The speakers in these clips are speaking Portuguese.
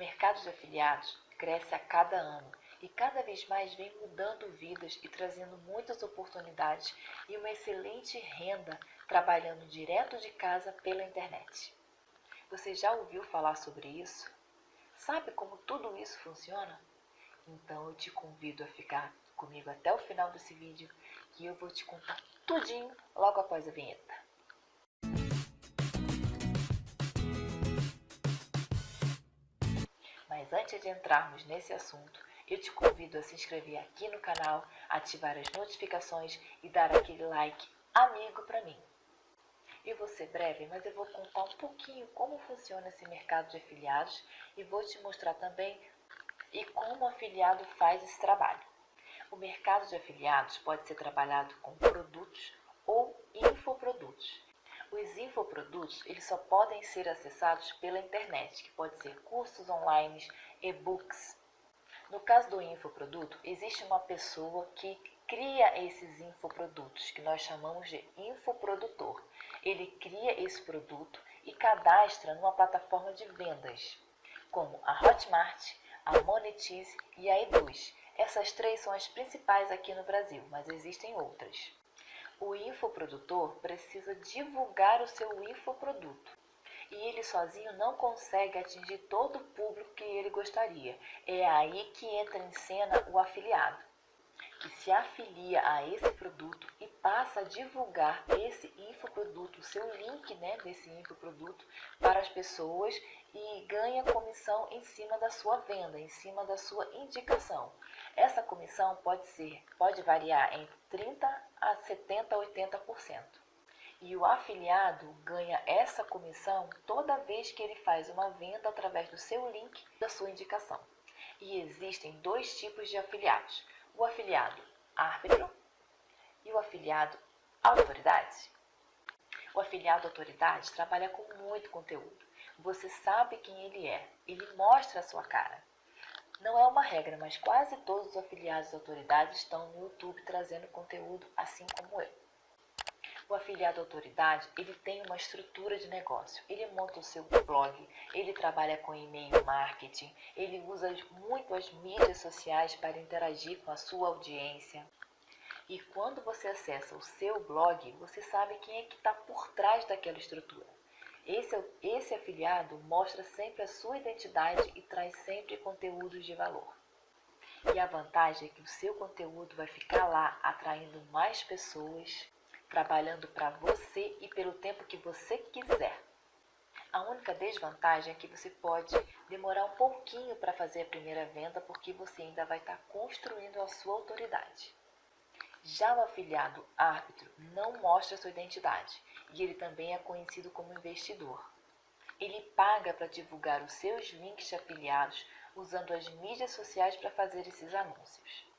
mercado de afiliados cresce a cada ano e cada vez mais vem mudando vidas e trazendo muitas oportunidades e uma excelente renda trabalhando direto de casa pela internet. Você já ouviu falar sobre isso? Sabe como tudo isso funciona? Então eu te convido a ficar comigo até o final desse vídeo que eu vou te contar tudinho logo após a vinheta. Mas antes de entrarmos nesse assunto, eu te convido a se inscrever aqui no canal, ativar as notificações e dar aquele like amigo para mim. Eu vou ser breve, mas eu vou contar um pouquinho como funciona esse mercado de afiliados e vou te mostrar também e como o afiliado faz esse trabalho. O mercado de afiliados pode ser trabalhado com produtos. Os infoprodutos eles só podem ser acessados pela internet, que pode ser cursos online, e-books. No caso do infoproduto, existe uma pessoa que cria esses infoprodutos, que nós chamamos de infoprodutor. Ele cria esse produto e cadastra numa plataforma de vendas, como a Hotmart, a Monetize e a Eduz. Essas três são as principais aqui no Brasil, mas existem outras. O infoprodutor precisa divulgar o seu infoproduto e ele sozinho não consegue atingir todo o público que ele gostaria. É aí que entra em cena o afiliado que se afilia a esse produto e passa a divulgar esse infoproduto, seu link né, desse infoproduto para as pessoas e ganha comissão em cima da sua venda, em cima da sua indicação. Essa comissão pode ser, pode variar entre 30 a 70 a 80%. E o afiliado ganha essa comissão toda vez que ele faz uma venda através do seu link da sua indicação. E existem dois tipos de afiliados o afiliado árbitro e o afiliado autoridade. O afiliado autoridade trabalha com muito conteúdo. Você sabe quem ele é, ele mostra a sua cara. Não é uma regra, mas quase todos os afiliados autoridades estão no YouTube trazendo conteúdo assim como eu. O afiliado autoridade, ele tem uma estrutura de negócio. Ele monta o seu blog, ele trabalha com e-mail marketing, ele usa muito as mídias sociais para interagir com a sua audiência. E quando você acessa o seu blog, você sabe quem é que está por trás daquela estrutura. Esse, esse afiliado mostra sempre a sua identidade e traz sempre conteúdos de valor. E a vantagem é que o seu conteúdo vai ficar lá atraindo mais pessoas trabalhando para você e pelo tempo que você quiser. A única desvantagem é que você pode demorar um pouquinho para fazer a primeira venda porque você ainda vai estar tá construindo a sua autoridade. Já o afiliado árbitro não mostra sua identidade e ele também é conhecido como investidor. Ele paga para divulgar os seus links de afiliados usando as mídias sociais para fazer esses anúncios.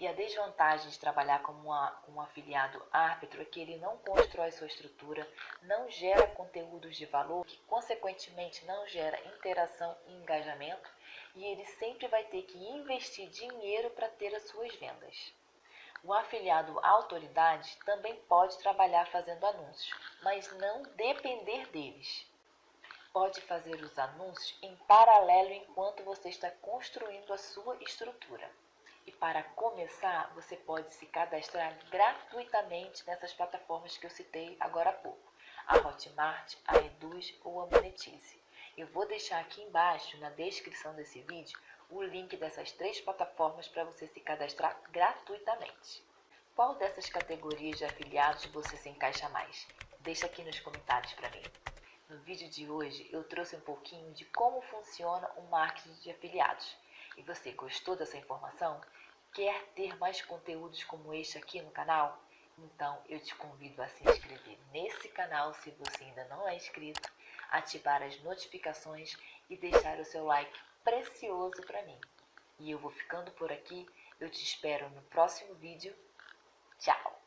E a desvantagem de trabalhar como uma, um afiliado árbitro é que ele não constrói sua estrutura, não gera conteúdos de valor, que consequentemente não gera interação e engajamento, e ele sempre vai ter que investir dinheiro para ter as suas vendas. O afiliado autoridade também pode trabalhar fazendo anúncios, mas não depender deles. Pode fazer os anúncios em paralelo enquanto você está construindo a sua estrutura. E para começar, você pode se cadastrar gratuitamente nessas plataformas que eu citei agora há pouco. A Hotmart, a Eduz ou a Monetize. Eu vou deixar aqui embaixo, na descrição desse vídeo, o link dessas três plataformas para você se cadastrar gratuitamente. Qual dessas categorias de afiliados você se encaixa mais? Deixa aqui nos comentários para mim. No vídeo de hoje eu trouxe um pouquinho de como funciona o marketing de afiliados. E você gostou dessa informação? Quer ter mais conteúdos como este aqui no canal? Então eu te convido a se inscrever nesse canal se você ainda não é inscrito, ativar as notificações e deixar o seu like precioso para mim. E eu vou ficando por aqui, eu te espero no próximo vídeo. Tchau!